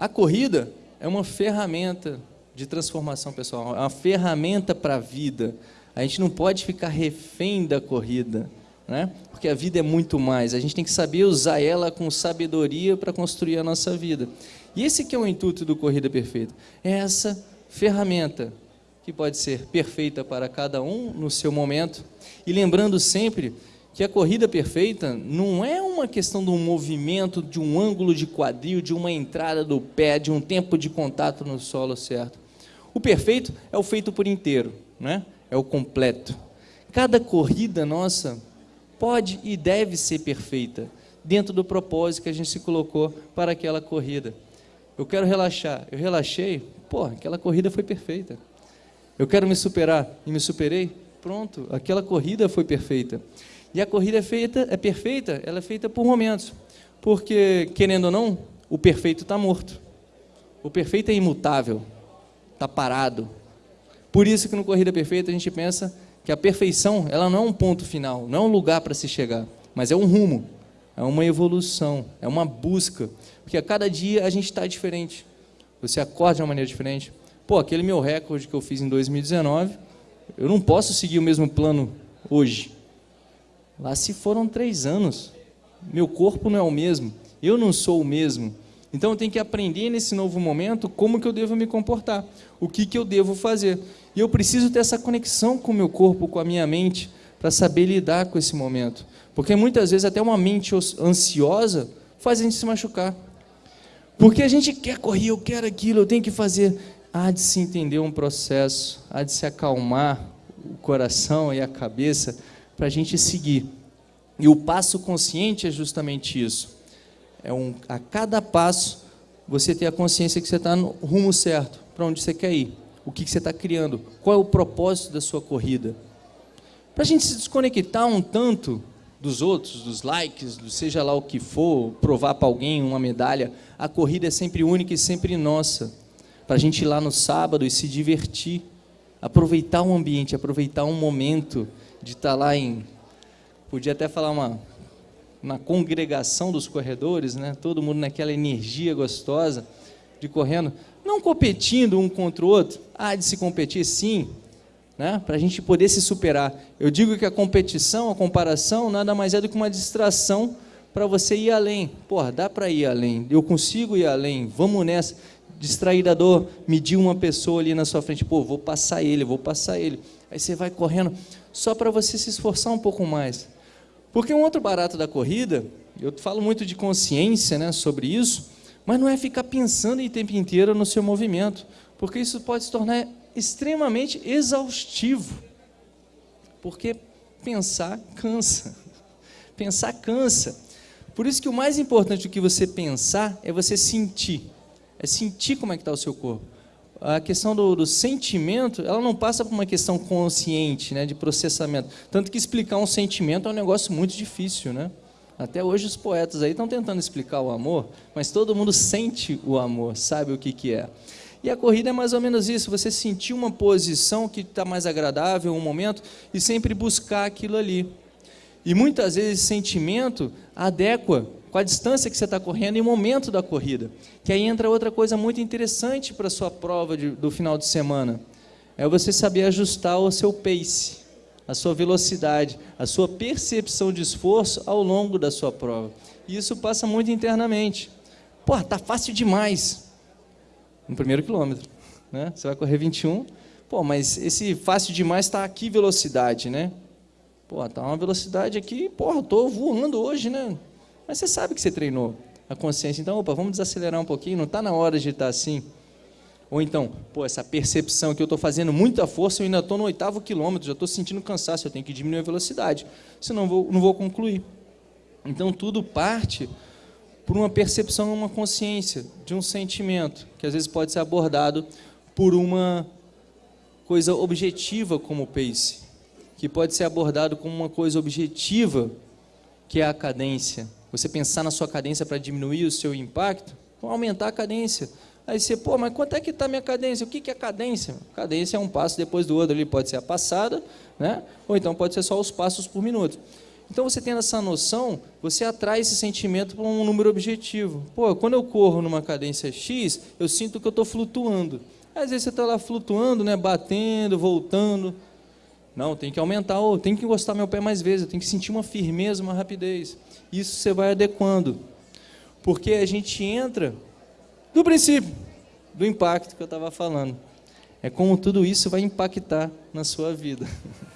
A corrida é uma ferramenta de transformação pessoal, é uma ferramenta para a vida. A gente não pode ficar refém da corrida, né? porque a vida é muito mais. A gente tem que saber usar ela com sabedoria para construir a nossa vida. E esse que é o intuito do Corrida Perfeita. É essa ferramenta que pode ser perfeita para cada um no seu momento. E lembrando sempre que a corrida perfeita não é uma questão de um movimento, de um ângulo de quadril, de uma entrada do pé, de um tempo de contato no solo certo. O perfeito é o feito por inteiro, né? é o completo. Cada corrida nossa pode e deve ser perfeita, dentro do propósito que a gente se colocou para aquela corrida. Eu quero relaxar, eu relaxei, pô, aquela corrida foi perfeita. Eu quero me superar e me superei, pronto, aquela corrida foi perfeita. E a corrida é feita, é perfeita, ela é feita por momentos. Porque, querendo ou não, o perfeito está morto. O perfeito é imutável, está parado. Por isso que no Corrida Perfeita a gente pensa que a perfeição ela não é um ponto final, não é um lugar para se chegar, mas é um rumo, é uma evolução, é uma busca. Porque a cada dia a gente está diferente. Você acorda de uma maneira diferente. Pô, aquele meu recorde que eu fiz em 2019, eu não posso seguir o mesmo plano hoje. Lá se foram três anos. Meu corpo não é o mesmo. Eu não sou o mesmo. Então eu tenho que aprender nesse novo momento como que eu devo me comportar. O que, que eu devo fazer. E eu preciso ter essa conexão com o meu corpo, com a minha mente, para saber lidar com esse momento. Porque muitas vezes até uma mente ansiosa faz a gente se machucar. Porque a gente quer correr, eu quero aquilo, eu tenho que fazer. Há de se entender um processo, há de se acalmar o coração e a cabeça para a gente seguir. E o passo consciente é justamente isso. É um, a cada passo você ter a consciência que você está no rumo certo, para onde você quer ir, o que, que você está criando, qual é o propósito da sua corrida. Para a gente se desconectar um tanto dos outros, dos likes, do seja lá o que for, provar para alguém uma medalha, a corrida é sempre única e sempre nossa. Para a gente ir lá no sábado e se divertir, aproveitar o ambiente, aproveitar um momento de estar tá lá em, podia até falar uma, na congregação dos corredores, né? todo mundo naquela energia gostosa de correndo, não competindo um contra o outro, há de se competir sim, né? para a gente poder se superar. Eu digo que a competição, a comparação, nada mais é do que uma distração para você ir além. Porra, dá para ir além, eu consigo ir além, vamos nessa. Distrair da dor, medir uma pessoa ali na sua frente, pô, vou passar ele, vou passar ele. Aí você vai correndo, só para você se esforçar um pouco mais. Porque um outro barato da corrida, eu falo muito de consciência né, sobre isso, mas não é ficar pensando o tempo inteiro no seu movimento, porque isso pode se tornar extremamente exaustivo. Porque pensar cansa. Pensar cansa. Por isso que o mais importante do que você pensar é você sentir. É sentir como é que está o seu corpo a questão do, do, sentimento, ela não passa por uma questão consciente, né, de processamento. Tanto que explicar um sentimento é um negócio muito difícil, né? Até hoje os poetas aí estão tentando explicar o amor, mas todo mundo sente o amor, sabe o que, que é. E a corrida é mais ou menos isso, você sentir uma posição que está mais agradável, um momento, e sempre buscar aquilo ali. E muitas vezes sentimento adequa com a distância que você está correndo e o momento da corrida. Que aí entra outra coisa muito interessante para a sua prova de, do final de semana. É você saber ajustar o seu pace, a sua velocidade, a sua percepção de esforço ao longo da sua prova. E isso passa muito internamente. Pô, tá fácil demais. No primeiro quilômetro. Né? Você vai correr 21. Pô, mas esse fácil demais está aqui velocidade, né? Pô, tá uma velocidade aqui, porra, tô voando hoje, né? Mas você sabe que você treinou a consciência. Então, opa, vamos desacelerar um pouquinho, não está na hora de estar assim. Ou então, pô, essa percepção que eu estou fazendo muita força, eu ainda estou no oitavo quilômetro, já estou sentindo cansaço, eu tenho que diminuir a velocidade, senão vou, não vou concluir. Então, tudo parte por uma percepção, uma consciência, de um sentimento, que às vezes pode ser abordado por uma coisa objetiva como o pace, que pode ser abordado como uma coisa objetiva, que é a cadência, você pensar na sua cadência para diminuir o seu impacto, aumentar a cadência. Aí você, pô, mas quanto é que está a minha cadência? O que, que é cadência? Cadência é um passo depois do outro, ali pode ser a passada, né? ou então pode ser só os passos por minuto. Então, você tendo essa noção, você atrai esse sentimento para um número objetivo. Pô, quando eu corro numa cadência X, eu sinto que eu estou flutuando. Às vezes você está lá flutuando, né, batendo, voltando. Não, tem que aumentar, ou tem que encostar meu pé mais vezes, tem que sentir uma firmeza, uma rapidez. Isso você vai adequando. Porque a gente entra do princípio, do impacto que eu estava falando. É como tudo isso vai impactar na sua vida.